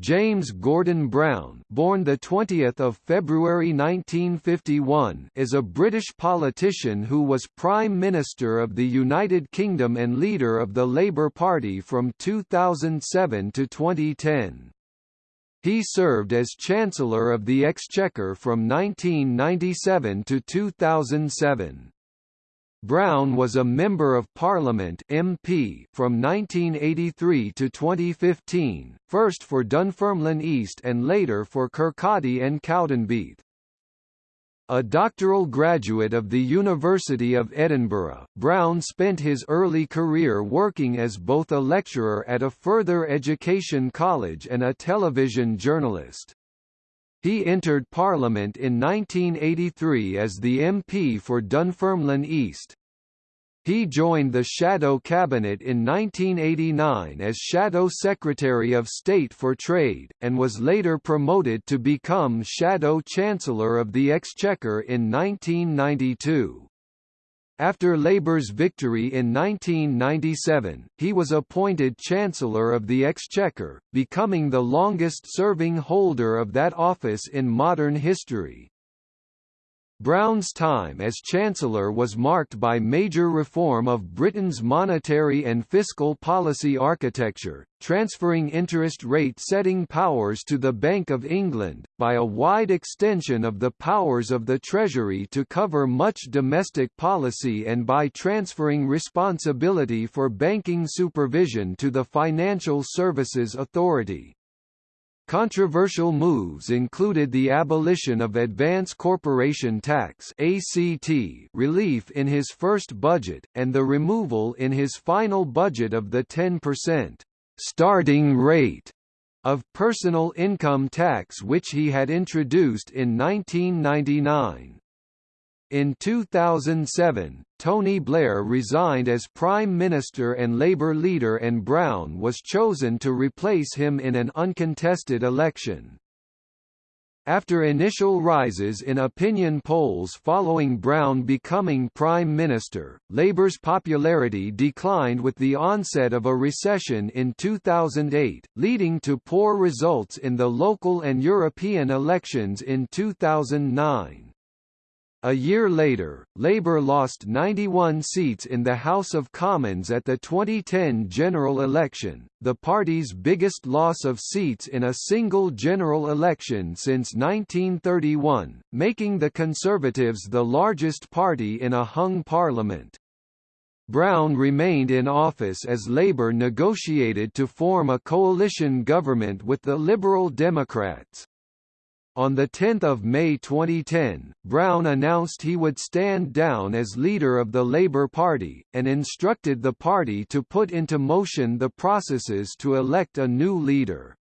James Gordon Brown, born the 20th of February 1951, is a British politician who was Prime Minister of the United Kingdom and leader of the Labour Party from 2007 to 2010. He served as Chancellor of the Exchequer from 1997 to 2007. Brown was a Member of Parliament MP from 1983 to 2015, first for Dunfermline East and later for Kirkcaldy and Cowdenbeath. A doctoral graduate of the University of Edinburgh, Brown spent his early career working as both a lecturer at a further education college and a television journalist. He entered Parliament in 1983 as the MP for Dunfermline East. He joined the Shadow Cabinet in 1989 as Shadow Secretary of State for Trade, and was later promoted to become Shadow Chancellor of the Exchequer in 1992. After Labour's victory in 1997, he was appointed Chancellor of the Exchequer, becoming the longest-serving holder of that office in modern history. Brown's time as Chancellor was marked by major reform of Britain's monetary and fiscal policy architecture, transferring interest rate setting powers to the Bank of England, by a wide extension of the powers of the Treasury to cover much domestic policy and by transferring responsibility for banking supervision to the Financial Services Authority. Controversial moves included the abolition of Advance Corporation Tax ACT relief in his first budget, and the removal in his final budget of the 10% starting rate of personal income tax which he had introduced in 1999. In 2007, Tony Blair resigned as Prime Minister and Labour leader and Brown was chosen to replace him in an uncontested election. After initial rises in opinion polls following Brown becoming Prime Minister, Labour's popularity declined with the onset of a recession in 2008, leading to poor results in the local and European elections in 2009. A year later, Labour lost 91 seats in the House of Commons at the 2010 general election, the party's biggest loss of seats in a single general election since 1931, making the Conservatives the largest party in a hung parliament. Brown remained in office as Labour negotiated to form a coalition government with the Liberal Democrats. On 10 May 2010, Brown announced he would stand down as leader of the Labour Party, and instructed the party to put into motion the processes to elect a new leader.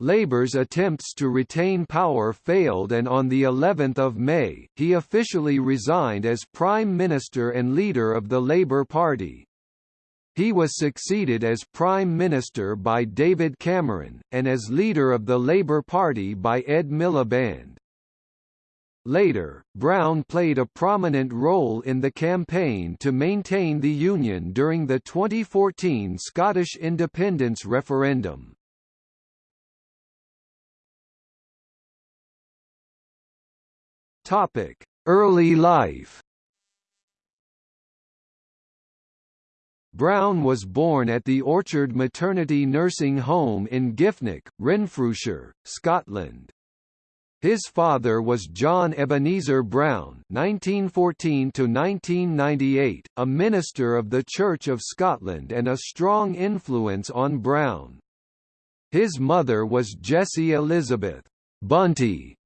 Labour's attempts to retain power failed and on the 11th of May, he officially resigned as Prime Minister and leader of the Labour Party. He was succeeded as Prime Minister by David Cameron, and as leader of the Labour Party by Ed Miliband. Later, Brown played a prominent role in the campaign to maintain the Union during the 2014 Scottish independence referendum. Early life Brown was born at the Orchard Maternity Nursing Home in Giffnock, Renfrewshire, Scotland. His father was John Ebenezer Brown (1914–1998), a minister of the Church of Scotland and a strong influence on Brown. His mother was Jessie Elizabeth Bunty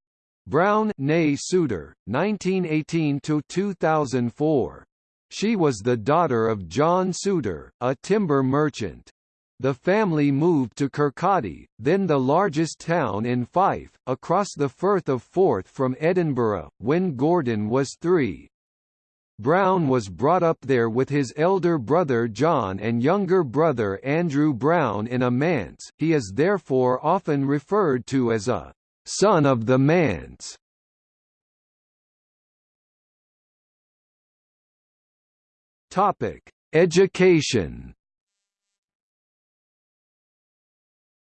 Brown, née Souter, 1918–2004. She was the daughter of John Souter, a timber merchant. The family moved to Kirkcaldy, then the largest town in Fife, across the Firth of Forth from Edinburgh, when Gordon was three. Brown was brought up there with his elder brother John and younger brother Andrew Brown in a manse, he is therefore often referred to as a «son of the manse». Topic: Education.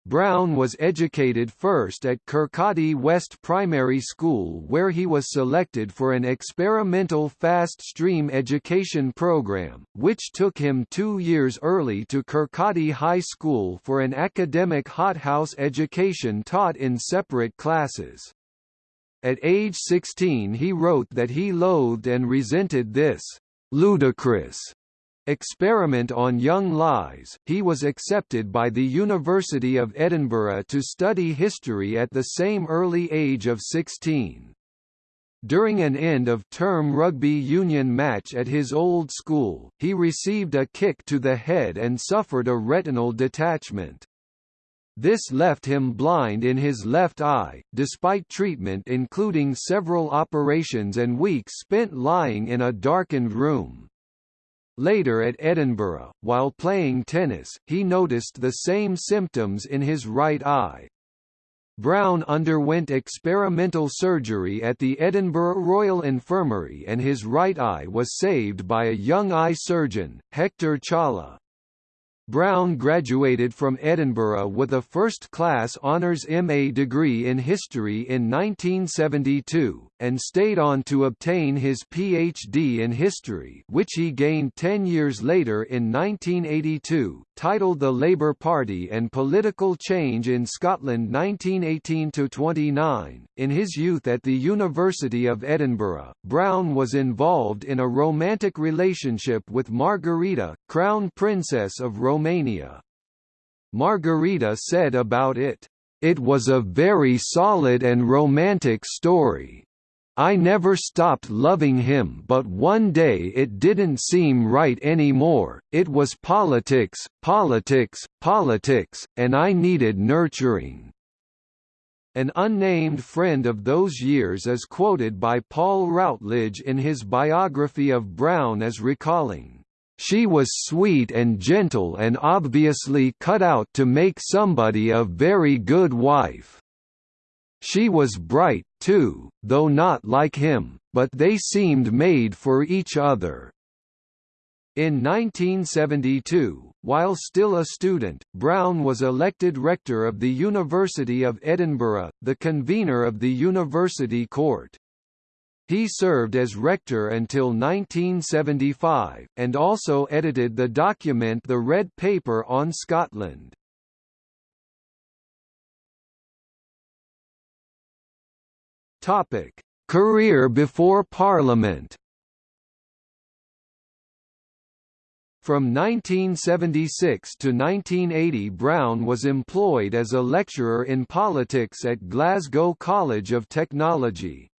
Brown was educated first at Kirkcaldy West Primary School where he was selected for an experimental fast stream education program, which took him two years early to Kirkcaldy High School for an academic hothouse education taught in separate classes. At age 16 he wrote that he loathed and resented this ludicrous experiment on young lies, he was accepted by the University of Edinburgh to study history at the same early age of 16. During an end-of-term rugby union match at his old school, he received a kick to the head and suffered a retinal detachment. This left him blind in his left eye, despite treatment including several operations and weeks spent lying in a darkened room. Later at Edinburgh, while playing tennis, he noticed the same symptoms in his right eye. Brown underwent experimental surgery at the Edinburgh Royal Infirmary and his right eye was saved by a young eye surgeon, Hector Chawla. Brown graduated from Edinburgh with a first-class honours MA degree in history in 1972, and stayed on to obtain his PhD in history which he gained ten years later in 1982, titled The Labour Party and Political Change in Scotland 1918–29. In his youth at the University of Edinburgh, Brown was involved in a romantic relationship with Margarita, Crown Princess of Romania. Margarita said about it, "...it was a very solid and romantic story. I never stopped loving him but one day it didn't seem right anymore, it was politics, politics, politics, and I needed nurturing." An unnamed friend of those years is quoted by Paul Routledge in his biography of Brown as recalling, "...she was sweet and gentle and obviously cut out to make somebody a very good wife." She was bright, too, though not like him, but they seemed made for each other. In 1972, while still a student, Brown was elected rector of the University of Edinburgh, the convener of the University Court. He served as rector until 1975, and also edited the document The Red Paper on Scotland. Topic: Career before Parliament. From 1976 to 1980 Brown was employed as a lecturer in politics at Glasgow College of Technology.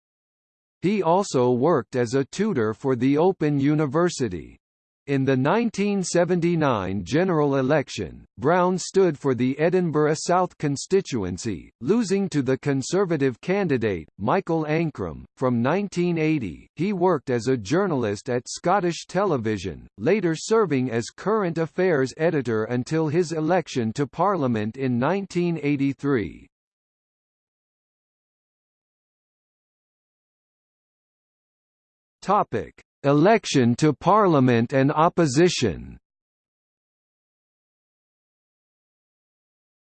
He also worked as a tutor for the Open University. In the 1979 general election, Brown stood for the Edinburgh South constituency, losing to the Conservative candidate, Michael Ancram. From 1980, he worked as a journalist at Scottish Television, later serving as current affairs editor until his election to Parliament in 1983. Topic Election to Parliament and opposition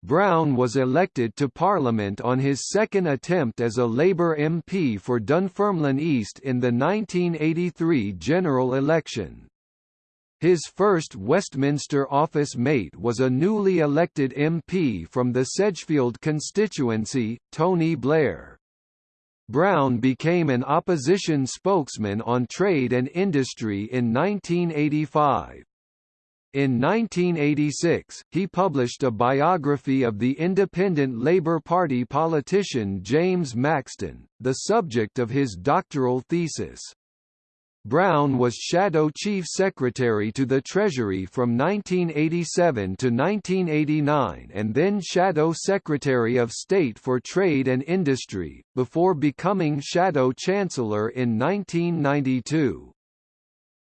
Brown was elected to Parliament on his second attempt as a Labour MP for Dunfermline East in the 1983 general election. His first Westminster office mate was a newly elected MP from the Sedgefield constituency, Tony Blair. Brown became an opposition spokesman on trade and industry in 1985. In 1986, he published a biography of the Independent Labour Party politician James Maxton, the subject of his doctoral thesis. Brown was Shadow Chief Secretary to the Treasury from 1987 to 1989 and then Shadow Secretary of State for Trade and Industry, before becoming Shadow Chancellor in 1992.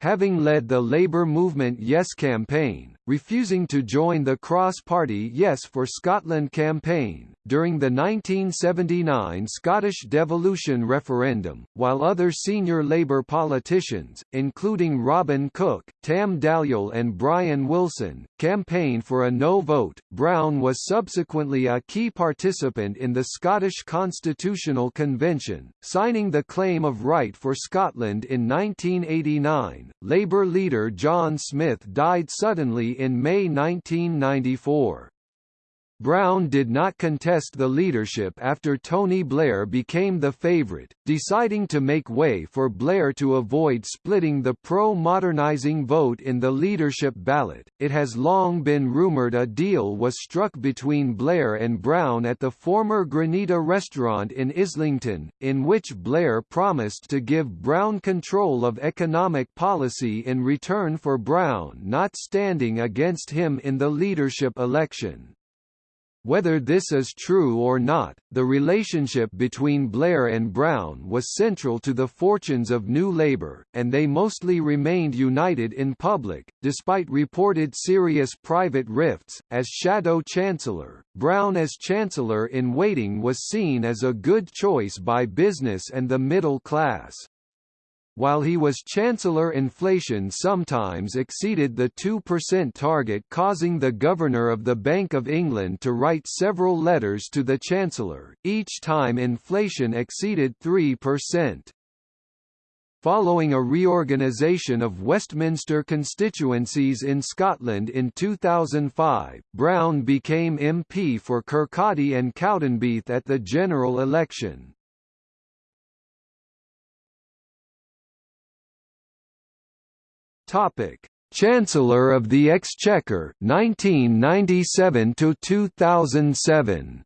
Having led the Labour Movement Yes campaign, refusing to join the cross-party Yes for Scotland campaign, during the 1979 Scottish devolution referendum, while other senior Labour politicians, including Robin Cook, Tam Dalyell and Brian Wilson, campaigned for a no vote. Brown was subsequently a key participant in the Scottish Constitutional Convention, signing the Claim of Right for Scotland in 1989. Labour leader John Smith died suddenly in May 1994. Brown did not contest the leadership after Tony Blair became the favourite, deciding to make way for Blair to avoid splitting the pro-modernising vote in the leadership ballot. It has long been rumoured a deal was struck between Blair and Brown at the former Granita restaurant in Islington, in which Blair promised to give Brown control of economic policy in return for Brown not standing against him in the leadership election. Whether this is true or not, the relationship between Blair and Brown was central to the fortunes of New Labour, and they mostly remained united in public, despite reported serious private rifts. As Shadow Chancellor, Brown as Chancellor in waiting was seen as a good choice by business and the middle class. While he was Chancellor inflation sometimes exceeded the 2% target causing the Governor of the Bank of England to write several letters to the Chancellor, each time inflation exceeded 3%. Following a reorganisation of Westminster constituencies in Scotland in 2005, Brown became MP for Kirkcaldy and Cowdenbeath at the general election. Topic: Chancellor of the Exchequer 1997 to 2007.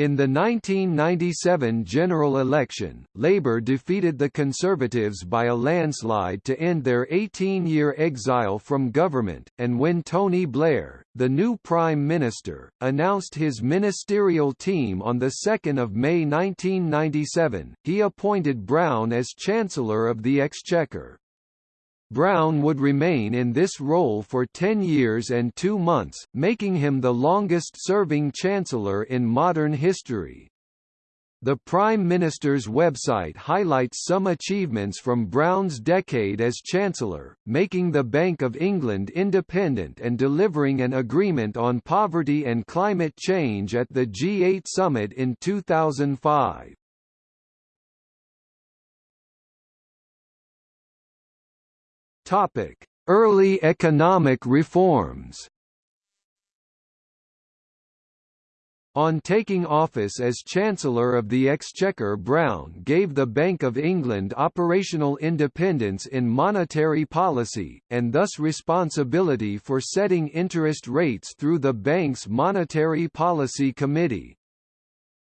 In the 1997 general election, Labour defeated the Conservatives by a landslide to end their 18-year exile from government, and when Tony Blair, the new Prime Minister, announced his ministerial team on 2 May 1997, he appointed Brown as Chancellor of the Exchequer. Brown would remain in this role for 10 years and two months, making him the longest-serving chancellor in modern history. The Prime Minister's website highlights some achievements from Brown's decade as Chancellor, making the Bank of England independent and delivering an agreement on poverty and climate change at the G8 summit in 2005. Topic: Early economic reforms. On taking office as Chancellor of the Exchequer Brown gave the Bank of England operational independence in monetary policy, and thus responsibility for setting interest rates through the bank's Monetary Policy Committee.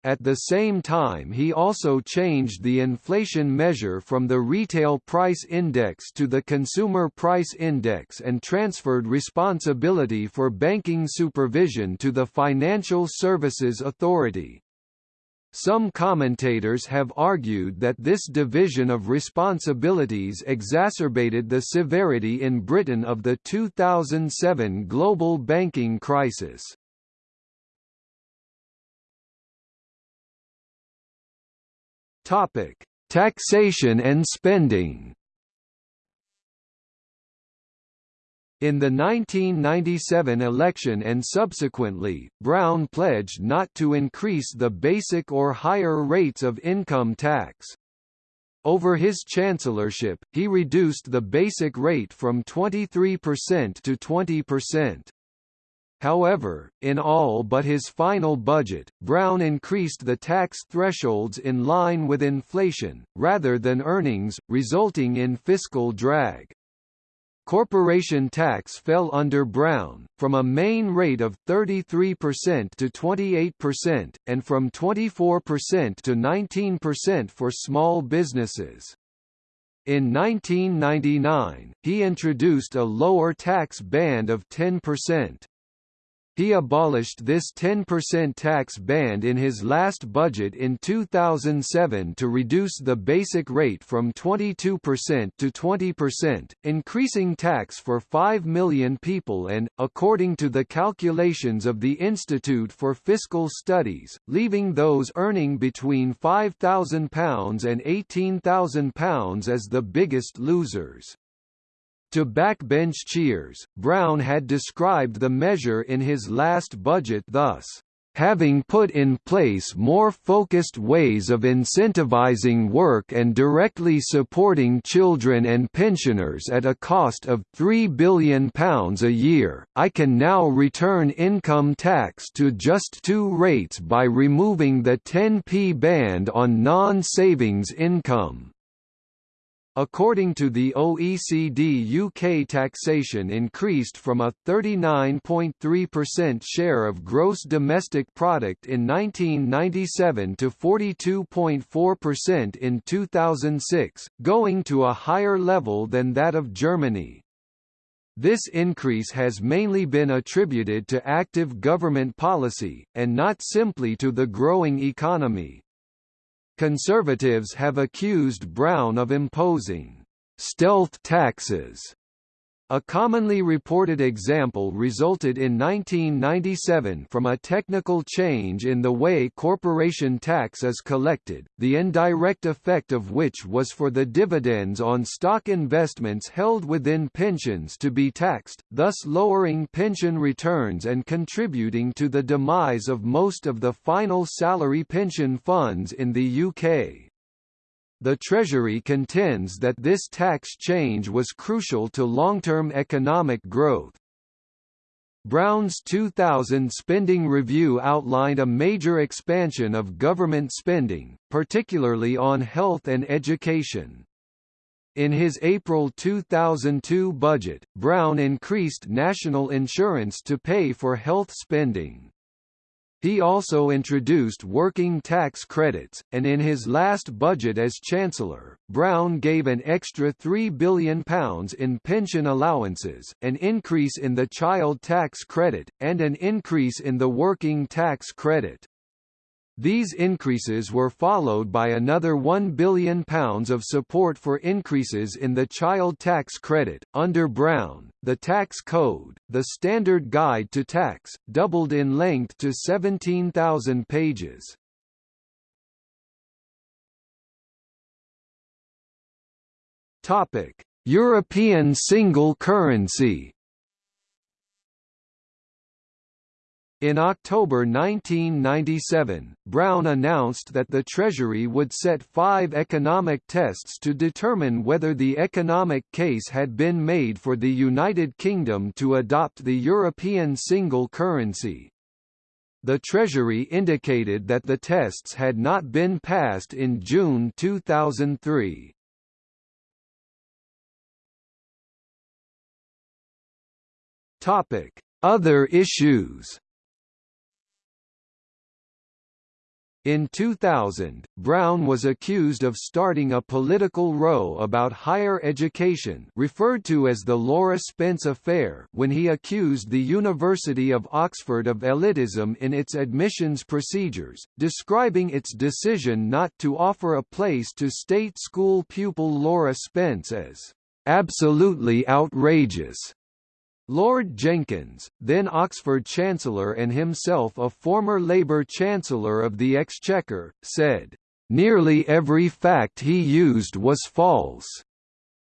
At the same time he also changed the inflation measure from the Retail Price Index to the Consumer Price Index and transferred responsibility for banking supervision to the Financial Services Authority. Some commentators have argued that this division of responsibilities exacerbated the severity in Britain of the 2007 global banking crisis. Topic: Taxation and spending. In the 1997 election and subsequently, Brown pledged not to increase the basic or higher rates of income tax. Over his chancellorship, he reduced the basic rate from 23% to 20%. However, in all but his final budget, Brown increased the tax thresholds in line with inflation, rather than earnings, resulting in fiscal drag. Corporation tax fell under Brown, from a main rate of 33% to 28%, and from 24% to 19% for small businesses. In 1999, he introduced a lower tax band of 10%. He abolished this 10% tax band in his last budget in 2007 to reduce the basic rate from 22% to 20%, increasing tax for 5 million people and, according to the calculations of the Institute for Fiscal Studies, leaving those earning between £5,000 and £18,000 as the biggest losers. To backbench cheers, Brown had described the measure in his last budget thus, having put in place more focused ways of incentivizing work and directly supporting children and pensioners at a cost of £3 billion a year, I can now return income tax to just two rates by removing the 10p band on non-savings income. According to the OECD UK taxation increased from a 39.3% share of gross domestic product in 1997 to 42.4% in 2006, going to a higher level than that of Germany. This increase has mainly been attributed to active government policy, and not simply to the growing economy. Conservatives have accused Brown of imposing stealth taxes a commonly reported example resulted in 1997 from a technical change in the way corporation tax is collected, the indirect effect of which was for the dividends on stock investments held within pensions to be taxed, thus lowering pension returns and contributing to the demise of most of the final salary pension funds in the UK. The Treasury contends that this tax change was crucial to long-term economic growth. Brown's 2000 spending review outlined a major expansion of government spending, particularly on health and education. In his April 2002 budget, Brown increased national insurance to pay for health spending. He also introduced working tax credits, and in his last budget as Chancellor, Brown gave an extra £3 billion in pension allowances, an increase in the child tax credit, and an increase in the working tax credit. These increases were followed by another £1 billion of support for increases in the child tax credit. Under Brown, the tax code, the standard guide to tax, doubled in length to 17,000 pages. Topic: European single currency In October 1997, Brown announced that the Treasury would set five economic tests to determine whether the economic case had been made for the United Kingdom to adopt the European single currency. The Treasury indicated that the tests had not been passed in June 2003. Other issues In 2000, Brown was accused of starting a political row about higher education referred to as the Laura Spence affair when he accused the University of Oxford of elitism in its admissions procedures, describing its decision not to offer a place to state school pupil Laura Spence as absolutely outrageous. Lord Jenkins, then Oxford Chancellor and himself a former Labour Chancellor of the Exchequer, said, "...nearly every fact he used was false."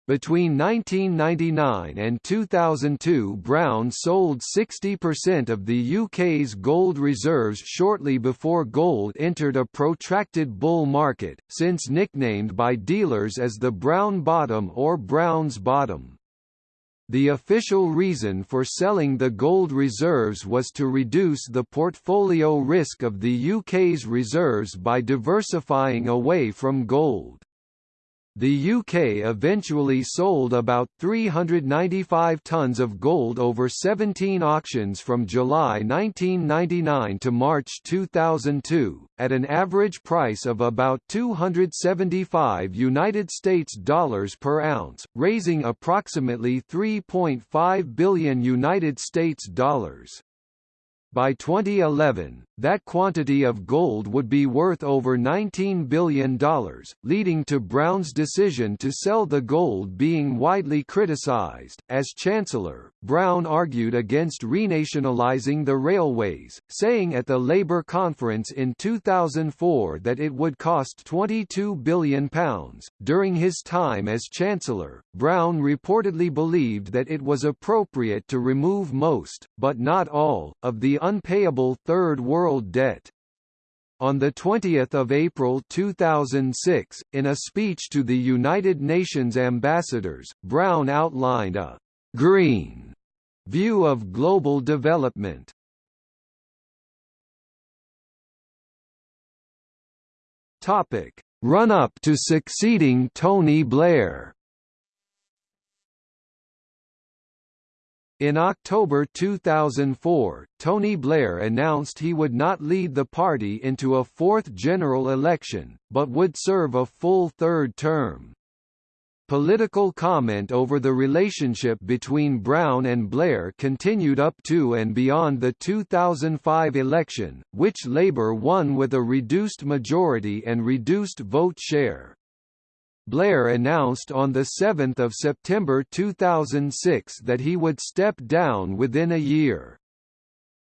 Between 1999 and 2002 Brown sold 60% of the UK's gold reserves shortly before gold entered a protracted bull market, since nicknamed by dealers as the Brown Bottom or Brown's Bottom. The official reason for selling the gold reserves was to reduce the portfolio risk of the UK's reserves by diversifying away from gold. The UK eventually sold about 395 tons of gold over 17 auctions from July 1999 to March 2002, at an average price of about 275 United States dollars per ounce, raising approximately 3.5 billion United States dollars. By 2011, that quantity of gold would be worth over $19 billion, leading to Brown's decision to sell the gold being widely criticized. As Chancellor, Brown argued against renationalizing the railways, saying at the Labour conference in 2004 that it would cost £22 billion. During his time as Chancellor, Brown reportedly believed that it was appropriate to remove most, but not all, of the unpayable Third World debt. On 20 April 2006, in a speech to the United Nations ambassadors, Brown outlined a «green» view of global development. Run-up to succeeding Tony Blair In October 2004, Tony Blair announced he would not lead the party into a fourth general election, but would serve a full third term. Political comment over the relationship between Brown and Blair continued up to and beyond the 2005 election, which Labour won with a reduced majority and reduced vote share. Blair announced on 7 September 2006 that he would step down within a year.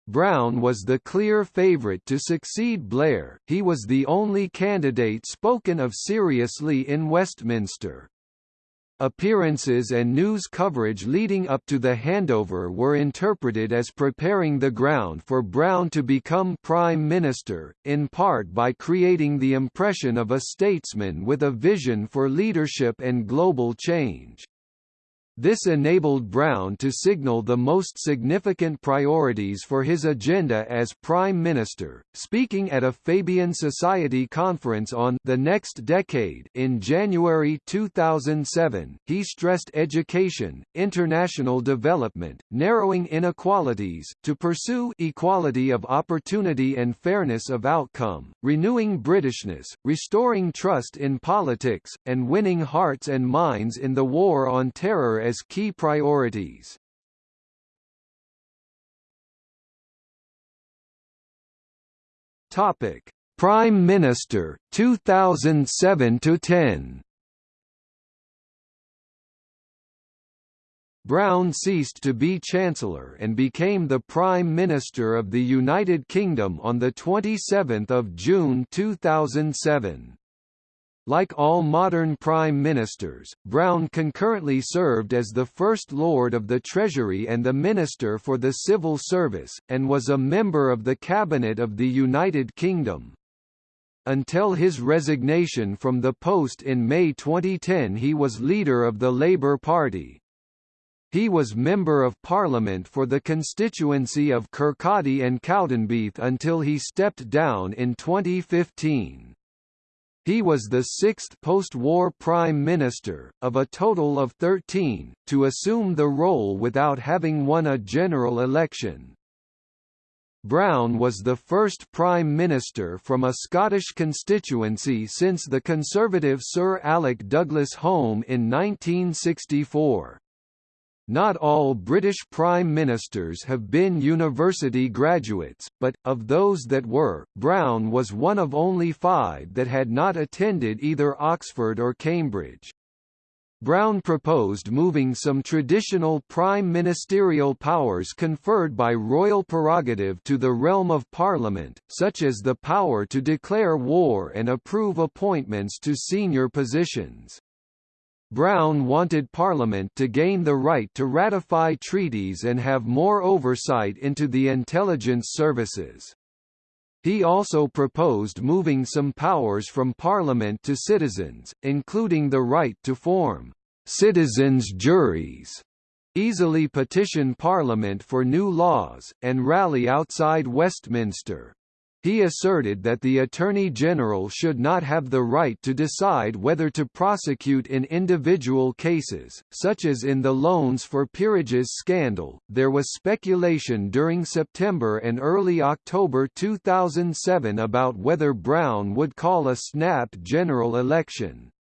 Brown was the clear favourite to succeed Blair, he was the only candidate spoken of seriously in Westminster. Appearances and news coverage leading up to the handover were interpreted as preparing the ground for Brown to become Prime Minister, in part by creating the impression of a statesman with a vision for leadership and global change. This enabled Brown to signal the most significant priorities for his agenda as Prime Minister. Speaking at a Fabian Society conference on The Next Decade in January 2007, he stressed education, international development, narrowing inequalities, to pursue equality of opportunity and fairness of outcome, renewing Britishness, restoring trust in politics, and winning hearts and minds in the war on terror as key priorities. Topic: Prime Minister 2007 to 10. Brown ceased to be Chancellor and became the Prime Minister of the United Kingdom on 27 June 2007. Like all modern prime ministers, Brown concurrently served as the First Lord of the Treasury and the Minister for the Civil Service, and was a member of the Cabinet of the United Kingdom. Until his resignation from the post in May 2010 he was leader of the Labour Party. He was Member of Parliament for the constituency of Kirkcaldy and Cowdenbeath until he stepped down in 2015. He was the sixth post-war Prime Minister, of a total of 13, to assume the role without having won a general election. Brown was the first Prime Minister from a Scottish constituency since the Conservative Sir Alec Douglas Home in 1964. Not all British Prime Ministers have been university graduates, but, of those that were, Brown was one of only five that had not attended either Oxford or Cambridge. Brown proposed moving some traditional prime ministerial powers conferred by royal prerogative to the realm of Parliament, such as the power to declare war and approve appointments to senior positions. Brown wanted Parliament to gain the right to ratify treaties and have more oversight into the intelligence services. He also proposed moving some powers from Parliament to citizens, including the right to form citizens' juries, easily petition Parliament for new laws, and rally outside Westminster. He asserted that the Attorney General should not have the right to decide whether to prosecute in individual cases, such as in the loans for peerages scandal. There was speculation during September and early October 2007 about whether Brown would call a snap general election.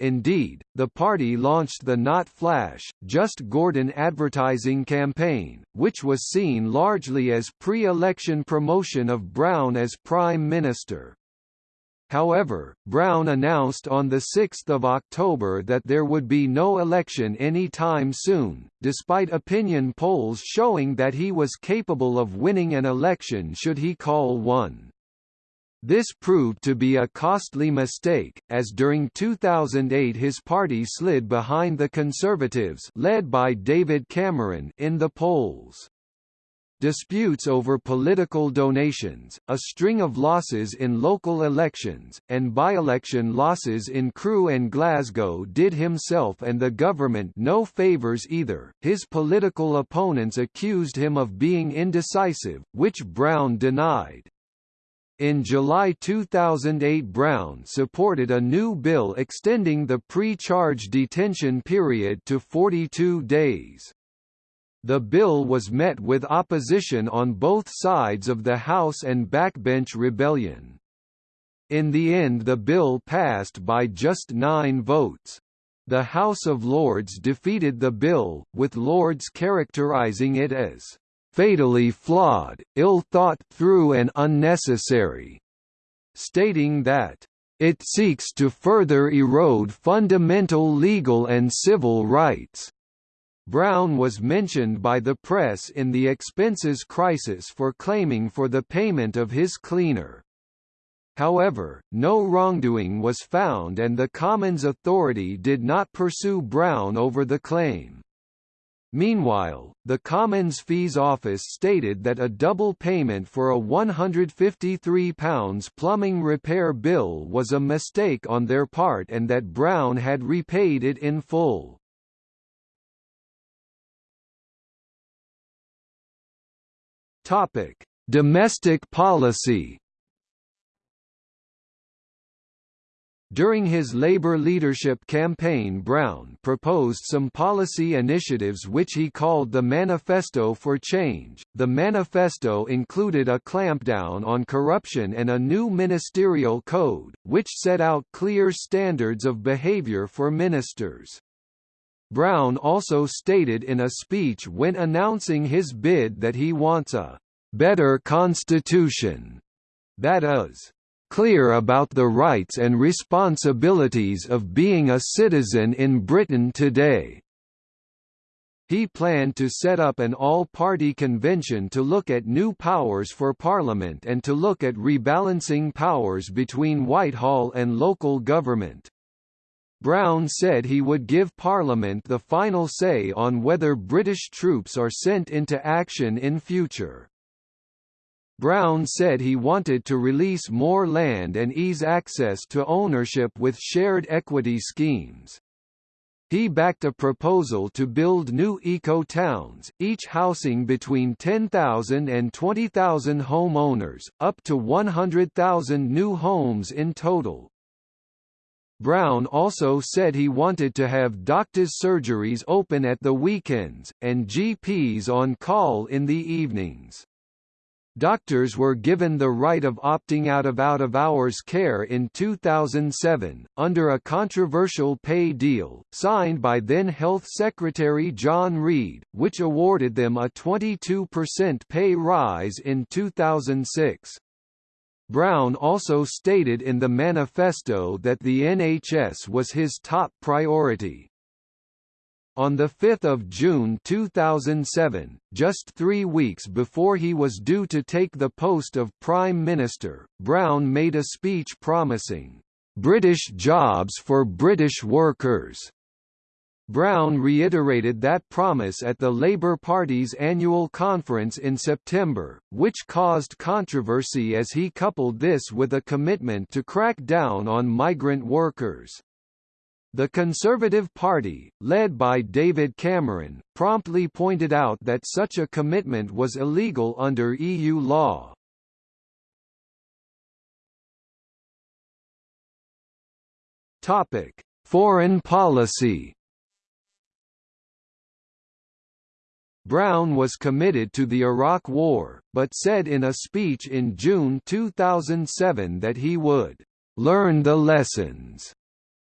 Indeed, the party launched the Not Flash, Just Gordon advertising campaign, which was seen largely as pre-election promotion of Brown as Prime Minister. However, Brown announced on 6 October that there would be no election any time soon, despite opinion polls showing that he was capable of winning an election should he call one. This proved to be a costly mistake, as during 2008 his party slid behind the Conservatives led by David Cameron in the polls. Disputes over political donations, a string of losses in local elections, and by-election losses in Crewe and Glasgow did himself and the government no favours either. His political opponents accused him of being indecisive, which Brown denied. In July 2008 Brown supported a new bill extending the pre-charge detention period to 42 days. The bill was met with opposition on both sides of the House and backbench rebellion. In the end the bill passed by just nine votes. The House of Lords defeated the bill, with Lords characterising it as fatally flawed, ill-thought through and unnecessary, stating that it seeks to further erode fundamental legal and civil rights. Brown was mentioned by the press in the expenses crisis for claiming for the payment of his cleaner. However, no wrongdoing was found and the Commons Authority did not pursue Brown over the claim. Meanwhile, the Commons Fees Office stated that a double payment for a £153 plumbing repair bill was a mistake on their part and that Brown had repaid it in full. Domestic policy During his Labour leadership campaign Brown proposed some policy initiatives which he called the Manifesto for Change. The manifesto included a clampdown on corruption and a new ministerial code, which set out clear standards of behaviour for ministers. Brown also stated in a speech when announcing his bid that he wants a better constitution, that is, clear about the rights and responsibilities of being a citizen in Britain today. He planned to set up an all-party convention to look at new powers for Parliament and to look at rebalancing powers between Whitehall and local government. Brown said he would give Parliament the final say on whether British troops are sent into action in future. Brown said he wanted to release more land and ease access to ownership with shared equity schemes. He backed a proposal to build new eco-towns, each housing between 10,000 and 20,000 homeowners, up to 100,000 new homes in total. Brown also said he wanted to have doctors' surgeries open at the weekends, and GPs on call in the evenings. Doctors were given the right of opting out of out-of-hours care in 2007, under a controversial pay deal, signed by then Health Secretary John Reid, which awarded them a 22% pay rise in 2006. Brown also stated in the manifesto that the NHS was his top priority. On 5 June 2007, just three weeks before he was due to take the post of Prime Minister, Brown made a speech promising, "...British jobs for British workers." Brown reiterated that promise at the Labour Party's annual conference in September, which caused controversy as he coupled this with a commitment to crack down on migrant workers. The Conservative Party, led by David Cameron, promptly pointed out that such a commitment was illegal under EU law. Topic: Foreign policy. Brown was committed to the Iraq War, but said in a speech in June 2007 that he would learn the lessons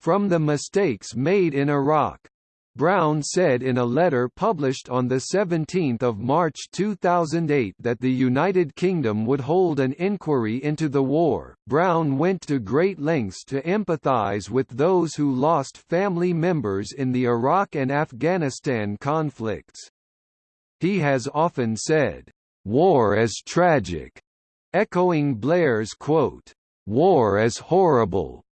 from the mistakes made in Iraq. Brown said in a letter published on 17 March 2008 that the United Kingdom would hold an inquiry into the war. Brown went to great lengths to empathise with those who lost family members in the Iraq and Afghanistan conflicts. He has often said, "War is tragic," echoing Blair's quote, "War is horrible,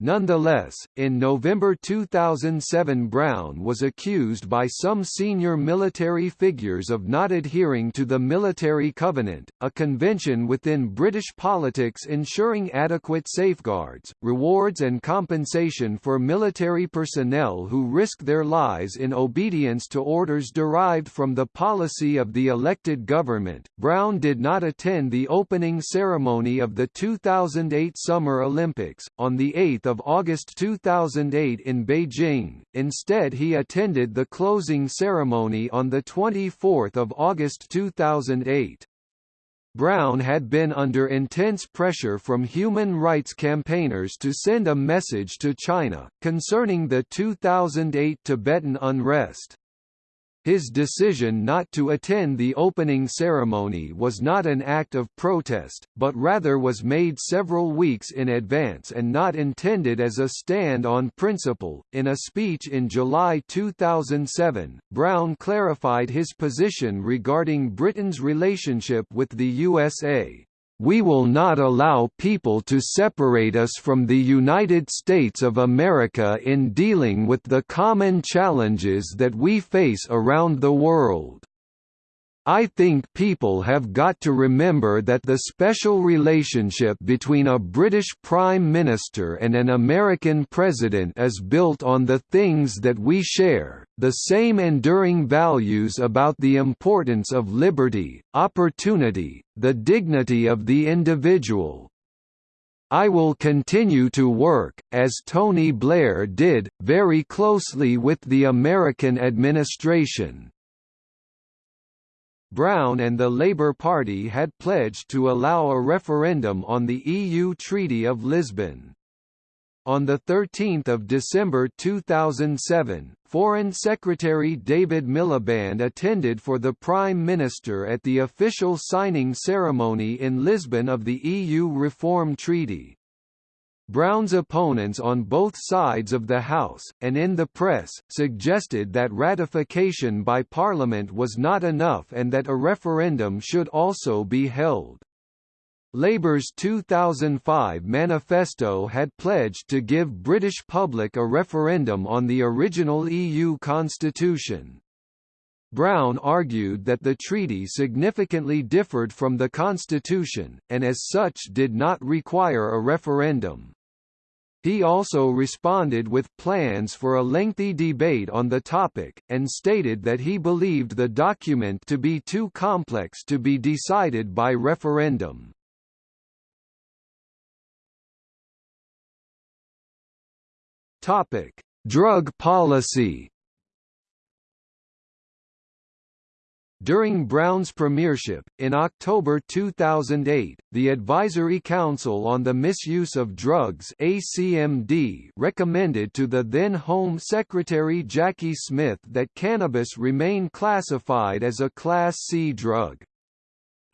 Nonetheless, in November 2007 Brown was accused by some senior military figures of not adhering to the Military Covenant, a convention within British politics ensuring adequate safeguards, rewards and compensation for military personnel who risk their lives in obedience to orders derived from the policy of the elected government. Brown did not attend the opening ceremony of the 2008 Summer Olympics, on the 8th of August 2008 in Beijing, instead he attended the closing ceremony on 24 August 2008. Brown had been under intense pressure from human rights campaigners to send a message to China, concerning the 2008 Tibetan unrest. His decision not to attend the opening ceremony was not an act of protest, but rather was made several weeks in advance and not intended as a stand on principle. In a speech in July 2007, Brown clarified his position regarding Britain's relationship with the USA. We will not allow people to separate us from the United States of America in dealing with the common challenges that we face around the world. I think people have got to remember that the special relationship between a British Prime Minister and an American President is built on the things that we share, the same enduring values about the importance of liberty, opportunity, the dignity of the individual, I will continue to work, as Tony Blair did, very closely with the American administration. Brown and the Labour Party had pledged to allow a referendum on the EU Treaty of Lisbon. On 13 December 2007, Foreign Secretary David Miliband attended for the Prime Minister at the official signing ceremony in Lisbon of the EU Reform Treaty. Brown's opponents on both sides of the House, and in the press, suggested that ratification by Parliament was not enough and that a referendum should also be held. Labour's 2005 manifesto had pledged to give British public a referendum on the original EU constitution. Brown argued that the treaty significantly differed from the constitution, and as such did not require a referendum. He also responded with plans for a lengthy debate on the topic, and stated that he believed the document to be too complex to be decided by referendum. Drug policy During Brown's premiership, in October 2008, the Advisory Council on the Misuse of Drugs ACMD recommended to the then Home Secretary Jacqui Smith that cannabis remain classified as a Class C drug.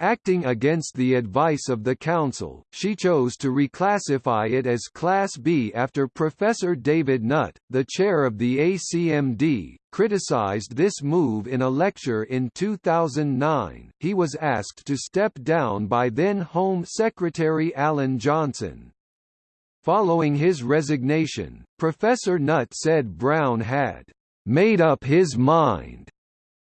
Acting against the advice of the Council, she chose to reclassify it as Class B after Professor David Nutt, the chair of the ACMD, criticized this move in a lecture in 2009. He was asked to step down by then Home Secretary Alan Johnson. Following his resignation, Professor Nutt said Brown had made up his mind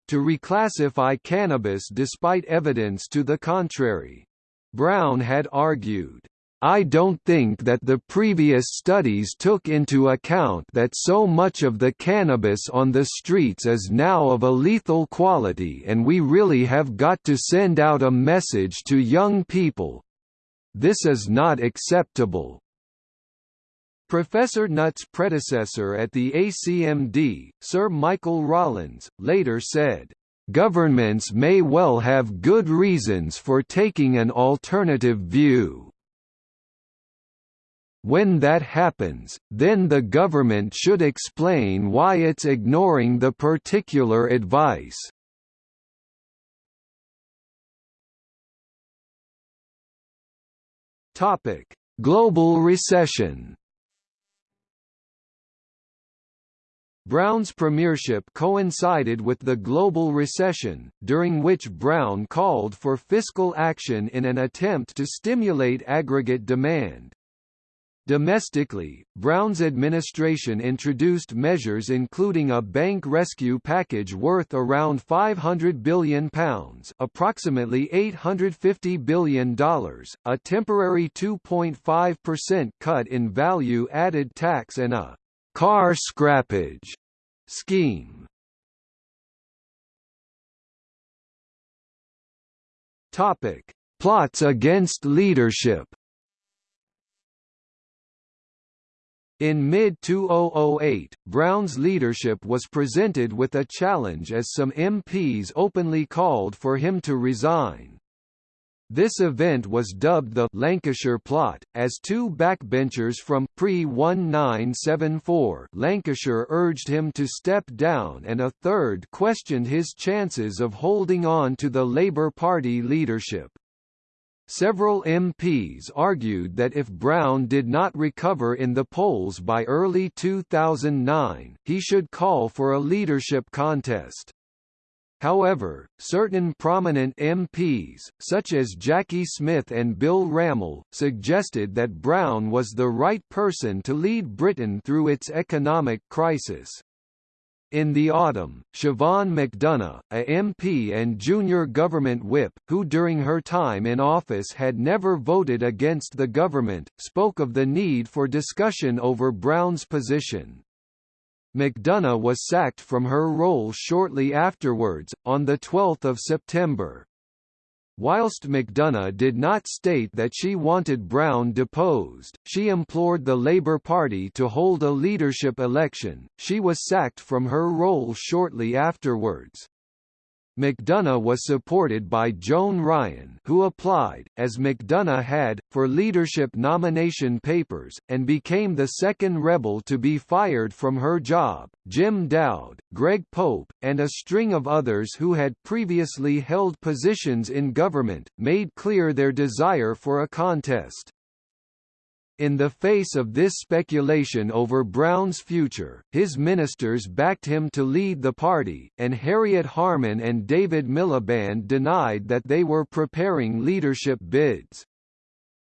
to reclassify cannabis despite evidence to the contrary. Brown had argued, I don't think that the previous studies took into account that so much of the cannabis on the streets is now of a lethal quality and we really have got to send out a message to young people. This is not acceptable. Professor Nutt's predecessor at the ACMD, Sir Michael Rawlins, later said, "...governments may well have good reasons for taking an alternative view." When that happens, then the government should explain why it's ignoring the particular advice. Topic: Global recession. Brown's premiership coincided with the global recession, during which Brown called for fiscal action in an attempt to stimulate aggregate demand. Domestically, Brown's administration introduced measures including a bank rescue package worth around £500 billion approximately $850 billion, a temporary 2.5% cut in value-added tax and a «car scrappage» scheme. Topic: Plots against leadership In mid-2008, Brown's leadership was presented with a challenge as some MPs openly called for him to resign. This event was dubbed the Lancashire Plot, as two backbenchers from pre-1974 Lancashire urged him to step down and a third questioned his chances of holding on to the Labour Party leadership. Several MPs argued that if Brown did not recover in the polls by early 2009, he should call for a leadership contest. However, certain prominent MPs, such as Jacqui Smith and Bill Rammell, suggested that Brown was the right person to lead Britain through its economic crisis. In the autumn, Siobhain McDonagh, a MP and junior government whip, who during her time in office had never voted against the government, spoke of the need for discussion over Brown's position. McDonagh was sacked from her role shortly afterwards, on 12 September. Whilst McDonagh did not state that she wanted Brown deposed, she implored the Labour Party to hold a leadership election. She was sacked from her role shortly afterwards. McDonagh was supported by Joan Ryan who applied, as McDonagh had, for leadership nomination papers, and became the second rebel to be fired from her job. Jim Dowd, Greg Pope, and a string of others who had previously held positions in government, made clear their desire for a contest. In the face of this speculation over Brown's future, his ministers backed him to lead the party, and Harriet Harman and David Miliband denied that they were preparing leadership bids.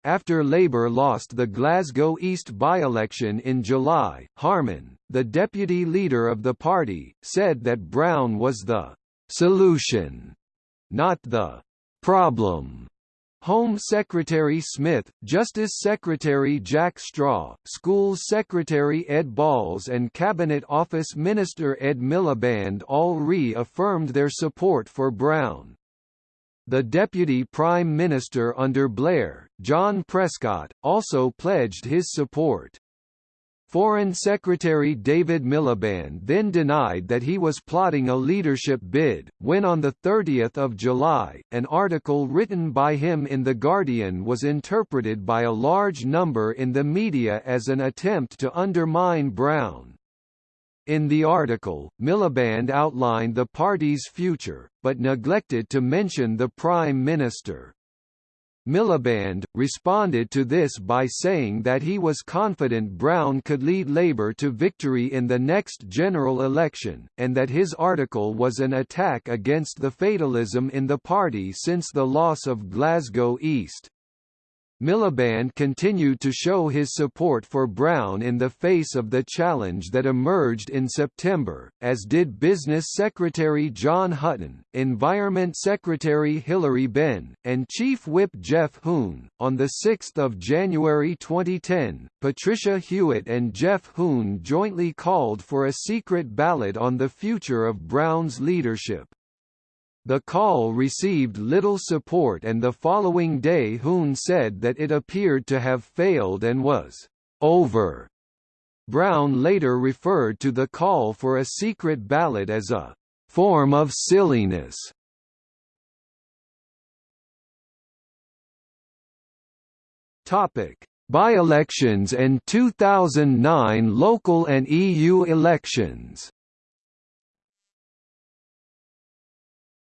After Labour lost the Glasgow East by-election in July, Harman, the deputy leader of the party, said that Brown was the «solution», not the «problem». Home Secretary Smith, Justice Secretary Jack Straw, Schools Secretary Ed Balls and Cabinet Office Minister Ed Miliband all re-affirmed their support for Brown. The Deputy Prime Minister under Blair, John Prescott, also pledged his support. Foreign Secretary David Miliband then denied that he was plotting a leadership bid, when on 30 July, an article written by him in The Guardian was interpreted by a large number in the media as an attempt to undermine Brown. In the article, Miliband outlined the party's future, but neglected to mention the Prime Minister. Miliband, responded to this by saying that he was confident Brown could lead Labour to victory in the next general election, and that his article was an attack against the fatalism in the party since the loss of Glasgow East. Miliband continued to show his support for Brown in the face of the challenge that emerged in September, as did Business Secretary John Hutton, Environment Secretary Hilary Benn, and Chief Whip Geoff Hoon. On 6 January 2010, Patricia Hewitt and Geoff Hoon jointly called for a secret ballot on the future of Brown's leadership. The call received little support and the following day Hoon said that it appeared to have failed and was over. Brown later referred to the call for a secret ballot as a form of silliness. Topic: by-elections and 2009 local and EU elections.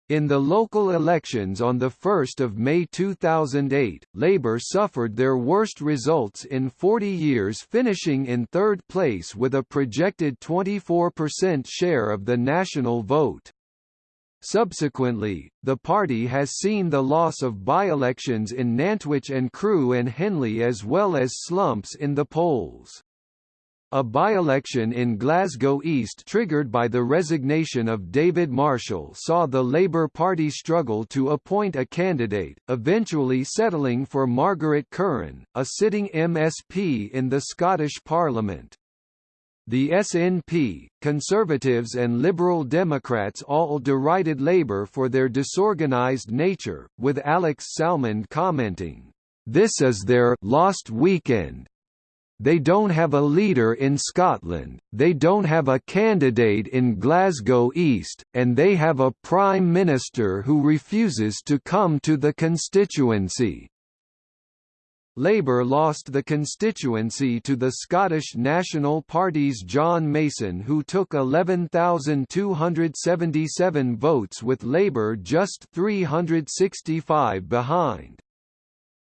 In the local elections on 1 May 2008, Labour suffered their worst results in 40 years finishing in third place with a projected 24% share of the national vote. Subsequently, the party has seen the loss of by-elections in Nantwich and Crewe and Henley as well as slumps in the polls. A by-election in Glasgow East triggered by the resignation of David Marshall saw the Labour Party struggle to appoint a candidate, eventually settling for Margaret Curran, a sitting MSP in the Scottish Parliament. The SNP, Conservatives and Liberal Democrats all derided Labour for their disorganised nature, with Alex Salmond commenting, "...this is their lost weekend, they don't have a leader in Scotland, they don't have a candidate in Glasgow East, and they have a Prime Minister who refuses to come to the constituency. Labour lost the constituency to the Scottish National Party's John Mason who took 11,277 votes with Labour just 365 behind.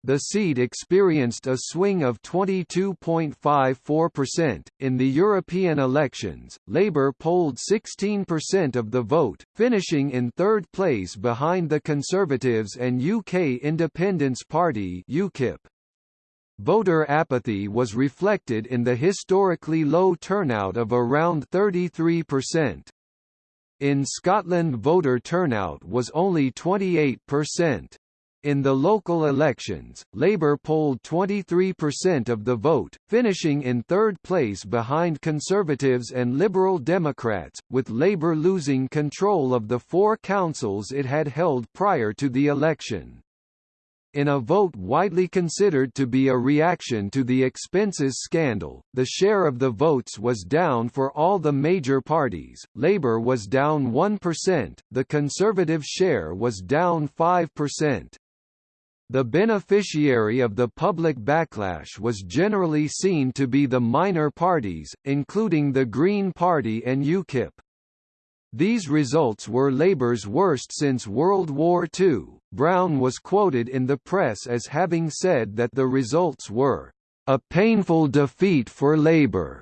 The seat experienced a swing of 22.54%. In the European elections, Labour polled 16% of the vote, finishing in third place behind the Conservatives and UK Independence Party (UKIP). Voter apathy was reflected in the historically low turnout of around 33%. In Scotland voter turnout was only 28%. In the local elections, Labour polled 23% of the vote, finishing in third place behind Conservatives and Liberal Democrats, with Labour losing control of the four councils it had held prior to the election. In a vote widely considered to be a reaction to the expenses scandal, the share of the votes was down for all the major parties, Labour was down 1%, the Conservative share was down 5%. The beneficiary of the public backlash was generally seen to be the minor parties, including the Green Party and UKIP. These results were Labour's worst since World War II. Brown was quoted in the press as having said that the results were a painful defeat for Labour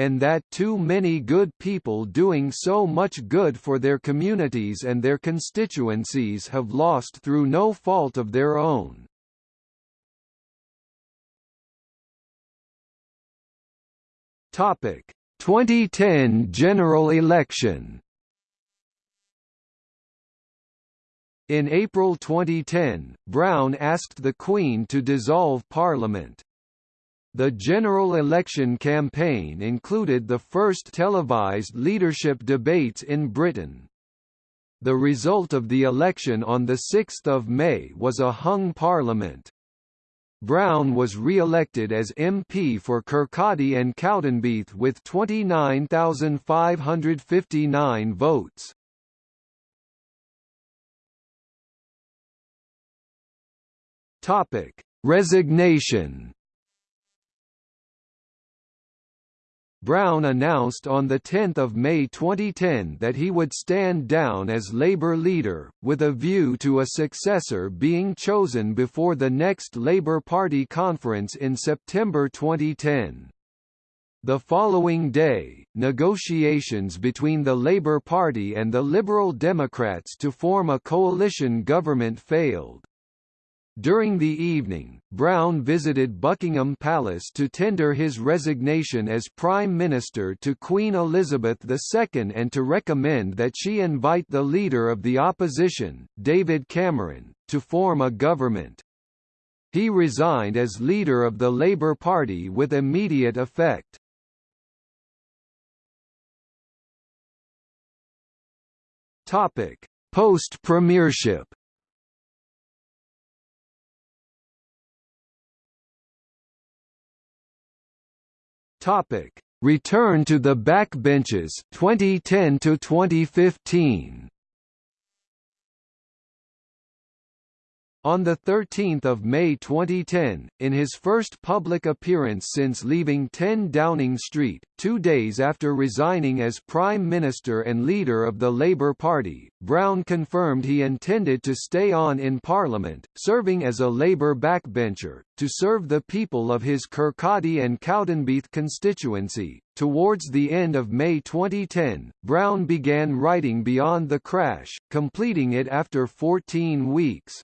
and that too many good people doing so much good for their communities and their constituencies have lost through no fault of their own. Topic: 2010 general election. In April 2010, Brown asked the Queen to dissolve Parliament. The general election campaign included the first televised leadership debates in Britain. The result of the election on 6 May was a hung parliament. Brown was re-elected as MP for Kirkcaldy and Cowdenbeath with 29,559 votes. Resignation Brown announced on 10 May 2010 that he would stand down as Labour leader, with a view to a successor being chosen before the next Labour Party conference in September 2010. The following day, negotiations between the Labour Party and the Liberal Democrats to form a coalition government failed. During the evening, Brown visited Buckingham Palace to tender his resignation as Prime Minister to Queen Elizabeth II and to recommend that she invite the leader of the opposition, David Cameron, to form a government. He resigned as leader of the Labour Party with immediate effect. Post-premiership Topic: Return to the backbenches 2010 to 2015. On 13 May 2010, in his first public appearance since leaving 10 Downing Street, two days after resigning as Prime Minister and leader of the Labour Party, Brown confirmed he intended to stay on in Parliament, serving as a Labour backbencher, to serve the people of his Kirkcaldy and Cowdenbeath constituency. Towards the end of May 2010, Brown began writing Beyond the Crash, completing it after 14 weeks.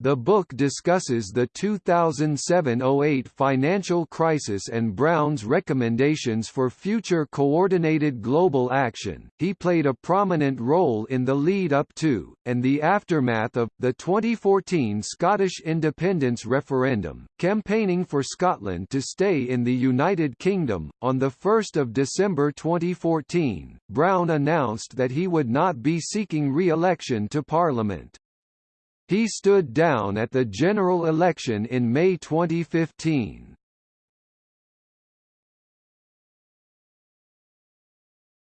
The book discusses the 2007–08 financial crisis and Brown's recommendations for future coordinated global action. He played a prominent role in the lead-up to, and the aftermath of, the 2014 Scottish independence referendum, campaigning for Scotland to stay in the United Kingdom. On 1 December 2014, Brown announced that he would not be seeking re-election to Parliament. He stood down at the general election in May 2015.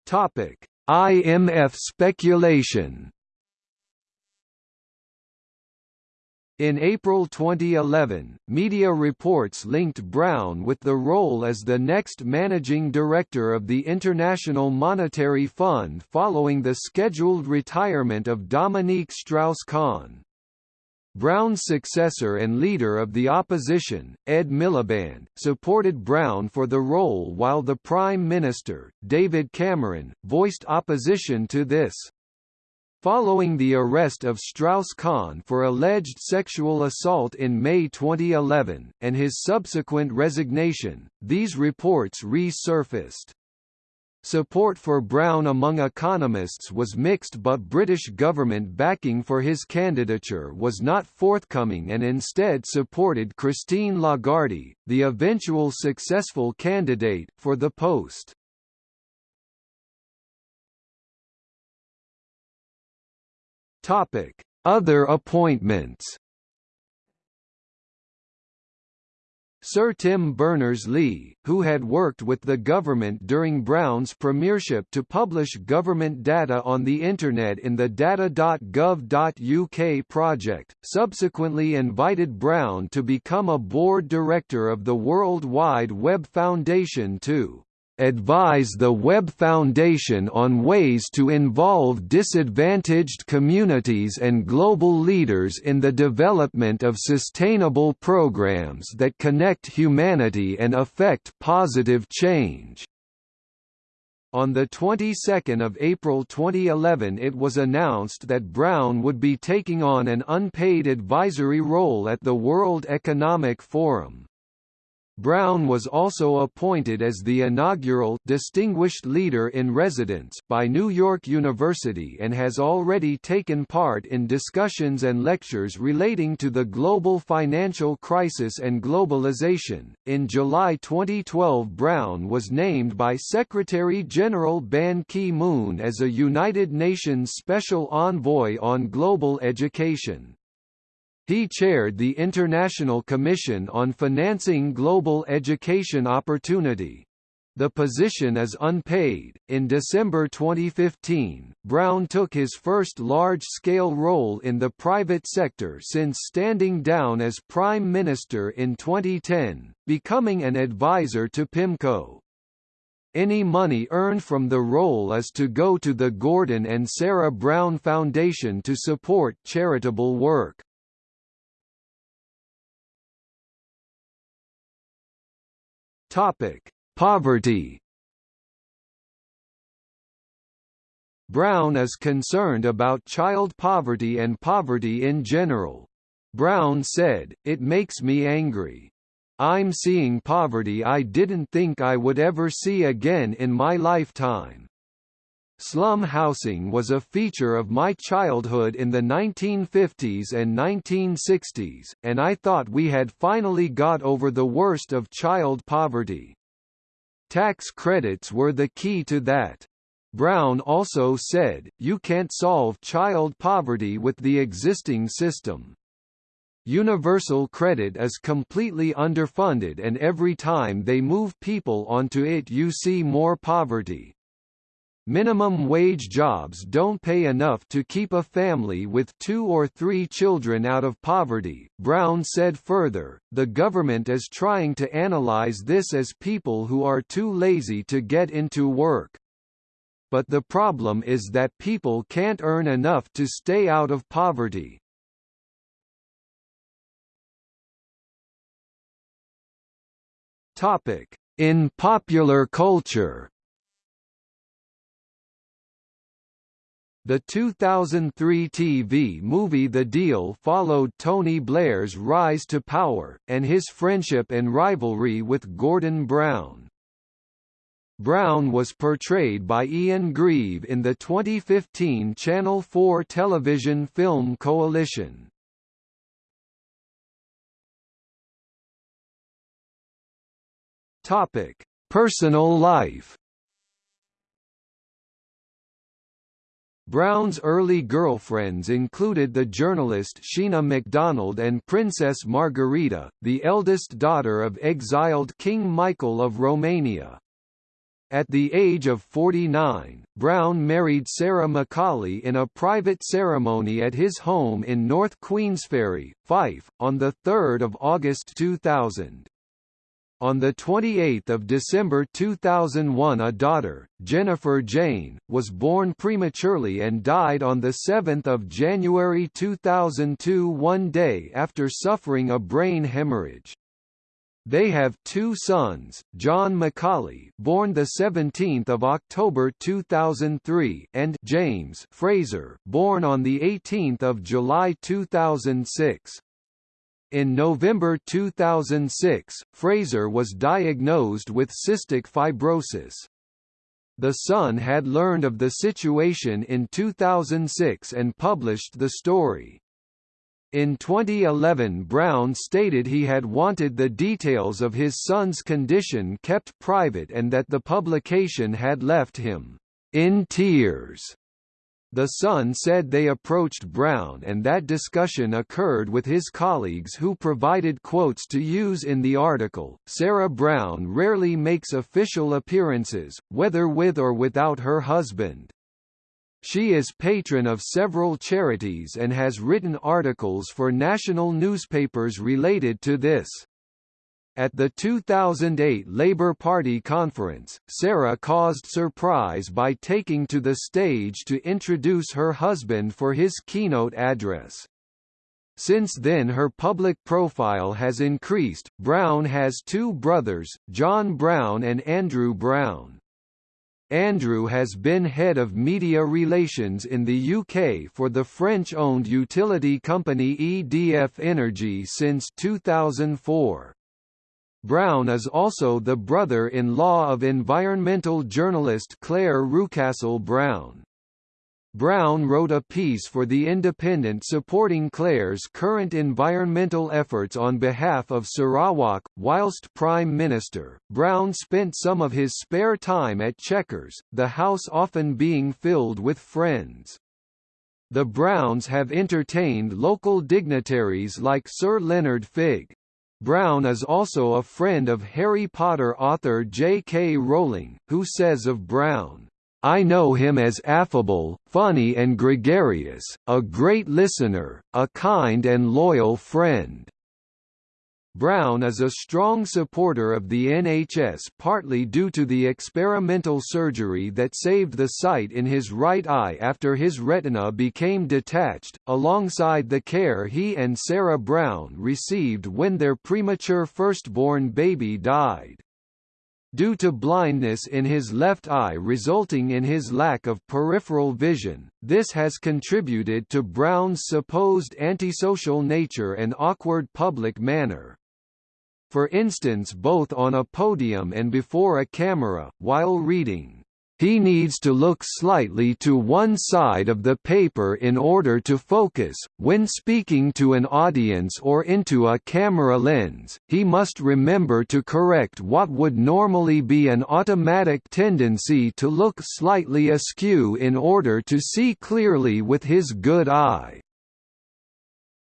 Topic: IMF speculation. In April 2011, media reports linked Brown with the role as the next managing director of the International Monetary Fund following the scheduled retirement of Dominique Strauss-Kahn. Brown's successor and leader of the opposition, Ed Miliband, supported Brown for the role while the Prime Minister, David Cameron, voiced opposition to this. Following the arrest of Strauss-Kahn for alleged sexual assault in May 2011, and his subsequent resignation, these reports resurfaced. Support for Brown among economists was mixed but British government backing for his candidature was not forthcoming and instead supported Christine Lagarde, the eventual successful candidate, for the post. Other appointments Sir Tim Berners-Lee, who had worked with the government during Brown's premiership to publish government data on the Internet in the data.gov.uk project, subsequently invited Brown to become a board director of the World Wide Web Foundation too advise the Web Foundation on ways to involve disadvantaged communities and global leaders in the development of sustainable programs that connect humanity and affect positive change. On the 22nd of April 2011 it was announced that Brown would be taking on an unpaid advisory role at the World Economic Forum. Brown was also appointed as the inaugural Distinguished Leader in Residence by New York University and has already taken part in discussions and lectures relating to the global financial crisis and globalization. In July 2012, Brown was named by Secretary General Ban Ki-moon as a United Nations Special Envoy on Global Education. He chaired the International Commission on Financing Global Education Opportunity. The position is unpaid. In December 2015, Brown took his first large-scale role in the private sector since standing down as Prime Minister in 2010, becoming an advisor to PIMCO. Any money earned from the role is to go to the Gordon and Sarah Brown Foundation to support charitable work. Topic: Poverty. Brown is concerned about child poverty and poverty in general. Brown said, It makes me angry. I'm seeing poverty I didn't think I would ever see again in my lifetime. Slum housing was a feature of my childhood in the 1950s and 1960s, and I thought we had finally got over the worst of child poverty. Tax credits were the key to that. Brown also said, you can't solve child poverty with the existing system. Universal credit is completely underfunded and every time they move people onto it you see more poverty. Minimum wage jobs don't pay enough to keep a family with two or three children out of poverty. Brown said further, the government is trying to analyze this as people who are too lazy to get into work. But the problem is that people can't earn enough to stay out of poverty. Topic: In popular culture. The 2003 TV movie The Deal followed Tony Blair's rise to power, and his friendship and rivalry with Gordon Brown. Brown was portrayed by Ian Grieve in the 2015 Channel 4 television film Coalition. Personal life. Brown's early girlfriends included the journalist Sheena MacDonald and Princess Margarita, the eldest daughter of exiled King Michael of Romania. At the age of 49, Brown married Sarah Macaulay in a private ceremony at his home in North Queensferry, Fife, on 3 August 2000. On 28 December 2001 a daughter, Jennifer Jane, was born prematurely and died on 7 January 2002 one day after suffering a brain hemorrhage. They have two sons, John Macaulay, born the 17th of October 2003, and James Fraser, born on the 18th of July 2006. In November 2006, Fraser was diagnosed with cystic fibrosis. The Sun had learned of the situation in 2006 and published the story. In 2011 Brown stated he had wanted the details of his son's condition kept private and that the publication had left him in tears. The Sun said they approached Brown and that discussion occurred with his colleagues who provided quotes to use in the article. Sarah Brown rarely makes official appearances, whether with or without her husband. She is patron of several charities and has written articles for national newspapers related to this. At the 2008 Labour Party conference, Sarah caused surprise by taking to the stage to introduce her husband for his keynote address. Since then her public profile has increased. Brown has two brothers, John Brown and Andrew Brown. Andrew has been head of media relations in the UK for the French-owned utility company EDF Energy since 2004. Brown is also the brother-in-law of environmental journalist Clare Rewcastle Brown. Brown wrote a piece for The Independent supporting Clare's current environmental efforts on behalf of Sarawak. Whilst Prime Minister, Brown spent some of his spare time at Chequers, the house often being filled with friends. The Browns have entertained local dignitaries like Sir Leonard Figg, Brown is also a friend of Harry Potter author J.K. Rowling, who says of Brown, I know him as affable, funny and gregarious, a great listener, a kind and loyal friend. Brown is a strong supporter of the NHS partly due to the experimental surgery that saved the sight in his right eye after his retina became detached, alongside the care he and Sarah Brown received when their premature firstborn baby died. Due to blindness in his left eye resulting in his lack of peripheral vision, this has contributed to Brown's supposed antisocial nature and awkward public manner for instance both on a podium and before a camera, while reading. He needs to look slightly to one side of the paper in order to focus. When speaking to an audience or into a camera lens, he must remember to correct what would normally be an automatic tendency to look slightly askew in order to see clearly with his good eye.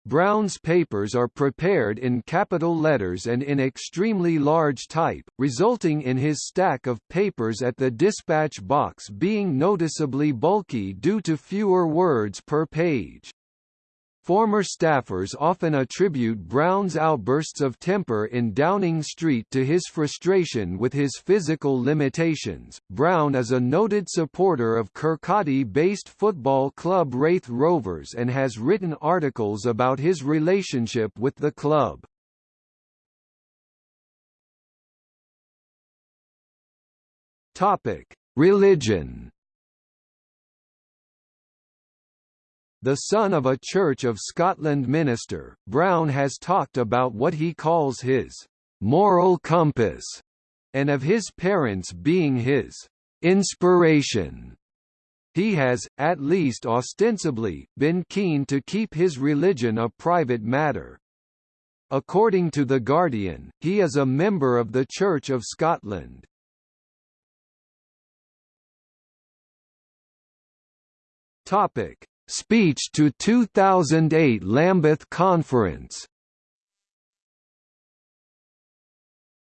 Brown's papers are prepared in capital letters and in extremely large type, resulting in his stack of papers at the dispatch box being noticeably bulky due to fewer words per page. Former staffers often attribute Brown's outbursts of temper in Downing Street to his frustration with his physical limitations. Brown is a noted supporter of Kirkcaldy-based football club Raith Rovers and has written articles about his relationship with the club. Topic: Religion The son of a Church of Scotland minister, Brown has talked about what he calls his moral compass, and of his parents being his inspiration. He has, at least ostensibly, been keen to keep his religion a private matter. According to The Guardian, he is a member of the Church of Scotland. Topic: Speech to 2008 Lambeth Conference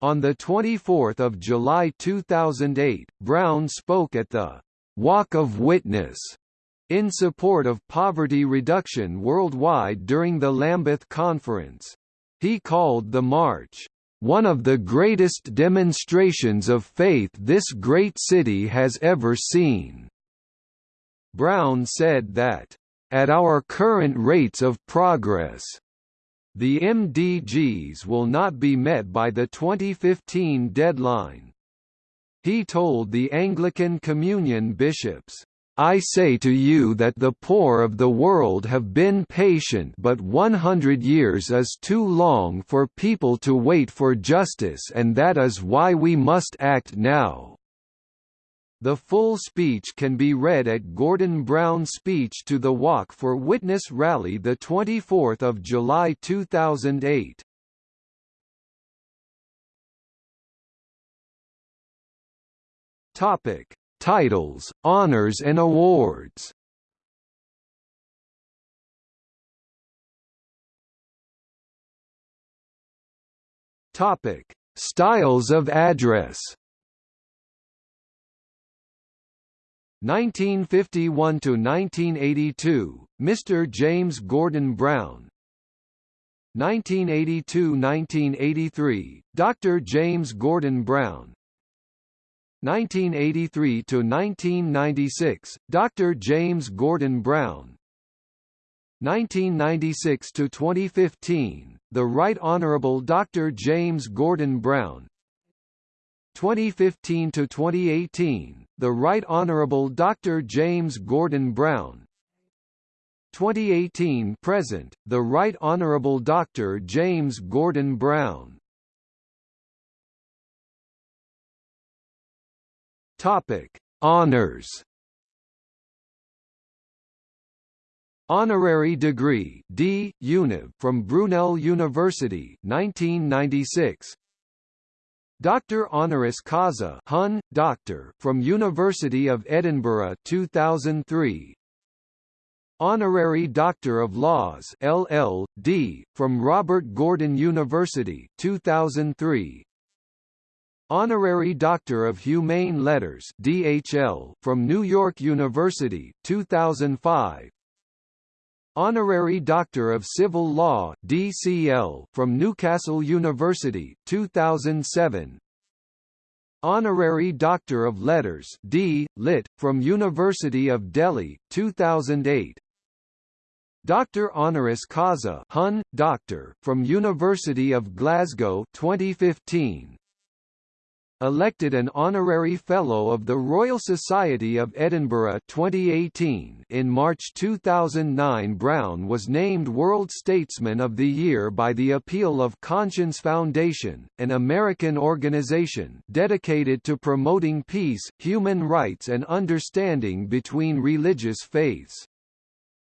On 24 July 2008, Brown spoke at the «Walk of Witness» in support of poverty reduction worldwide during the Lambeth Conference. He called the march, "...one of the greatest demonstrations of faith this great city has ever seen." Brown said that, "...at our current rates of progress," the MDGs will not be met by the 2015 deadline. He told the Anglican Communion bishops, I say to you that the poor of the world have been patient but 100 years is too long for people to wait for justice and that is why we must act now. The full speech can be read at Gordon Brown's speech to the Walk for Witness rally 24 July 2008. Topic: Titles, honors and awards. Topic: Styles of address. 1951 to 1982, Mr. James Gordon Brown. 1982-1983, Dr. James Gordon Brown. 1983 to 1996, Dr. James Gordon Brown. 1996 to 2015, the Right Honorable Dr. James Gordon Brown. 2015 to 2018, the Right Honorable Dr. James Gordon Brown 2018 present, the Right Honorable Dr. James Gordon Brown Topic: Honors. Honorary degree D. Univ from Brunel University 1996 Doctor honoris causa Hun, Doctor from University of Edinburgh 2003 Honorary Doctor of Laws LL.D. from Robert Gordon University 2003 Honorary Doctor of Humane Letters DHL from New York University 2005 Honorary Doctor of Civil Law DCL from Newcastle University 2007 Honorary Doctor of Letters D. Lit. from University of Delhi 2008 Doctor honoris causa Hun, Doctor from University of Glasgow 2015 elected an honorary Fellow of the Royal Society of Edinburgh 2018 in March 2009 Brown was named World Statesman of the Year by the Appeal of Conscience Foundation, an American organization dedicated to promoting peace, human rights and understanding between religious faiths.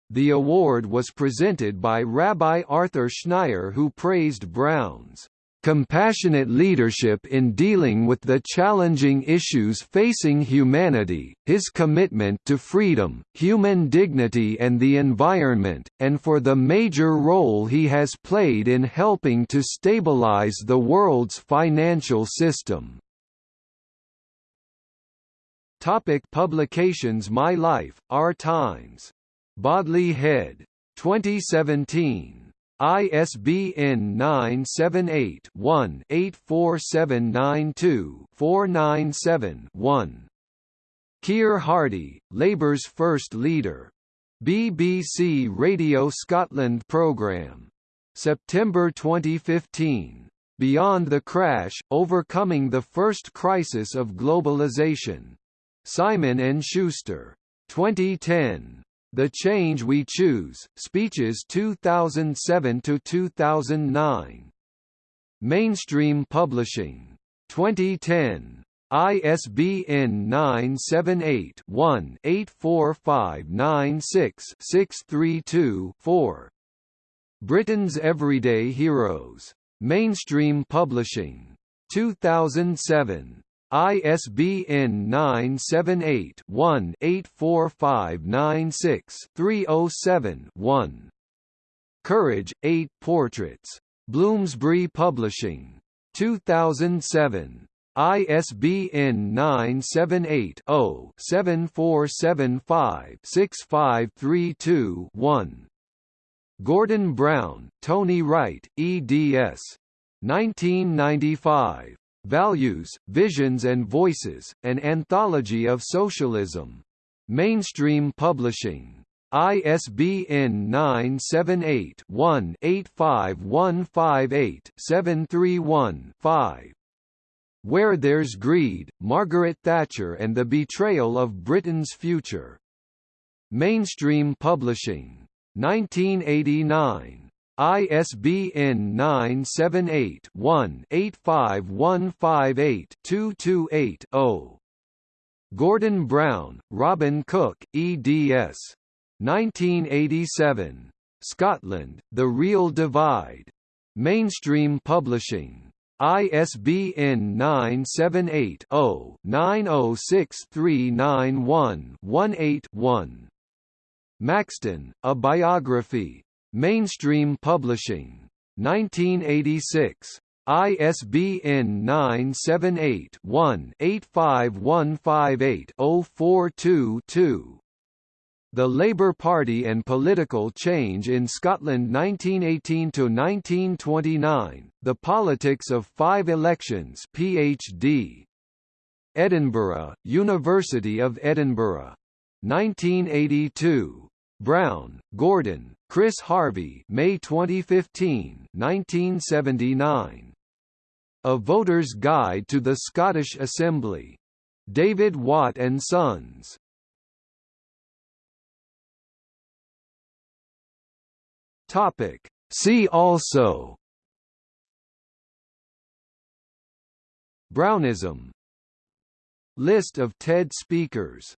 The award was presented by Rabbi Arthur Schneier who praised Brown's compassionate leadership in dealing with the challenging issues facing humanity, his commitment to freedom, human dignity and the environment, and for the major role he has played in helping to stabilize the world's financial system. Topic publications My Life, Our Times. Bodley Head. 2017. ISBN 978-1-84792-497-1. Keir Hardie, Labour's first leader. BBC Radio Scotland programme. September 2015. Beyond the Crash, Overcoming the First Crisis of Globalization. Simon & Schuster. 2010. The Change We Choose, Speeches 2007–2009. Mainstream Publishing. 2010. ISBN 978-1-84596-632-4. Britain's Everyday Heroes. Mainstream Publishing. 2007. ISBN 978-1-84596-307-1. Courage, 8 Portraits. Bloomsbury Publishing. 2007. ISBN 978-0-7475-6532-1. Gordon Brown, Tony Wright, eds. 1995. Values, Visions and Voices, An Anthology of Socialism. Mainstream Publishing. ISBN 978-1-85158-731-5. Where There's Greed, Margaret Thatcher and the Betrayal of Britain's Future. Mainstream Publishing. 1989. ISBN 978-1-85158-228-0. Gordon Brown, Robin Cook, eds. 1987. Scotland, The Real Divide. Mainstream Publishing. ISBN 978 0 906391 18 Maxton, A Biography. Mainstream Publishing. 1986. ISBN 978-1-85158-042-2. The Labour Party and Political Change in Scotland 1918–1929, The Politics of Five Elections PhD. Edinburgh, University of Edinburgh. 1982. Brown, Gordon, Chris Harvey May 2015 1979. A Voter's Guide to the Scottish Assembly. David Watt and Sons. Topic. See also Brownism List of TED speakers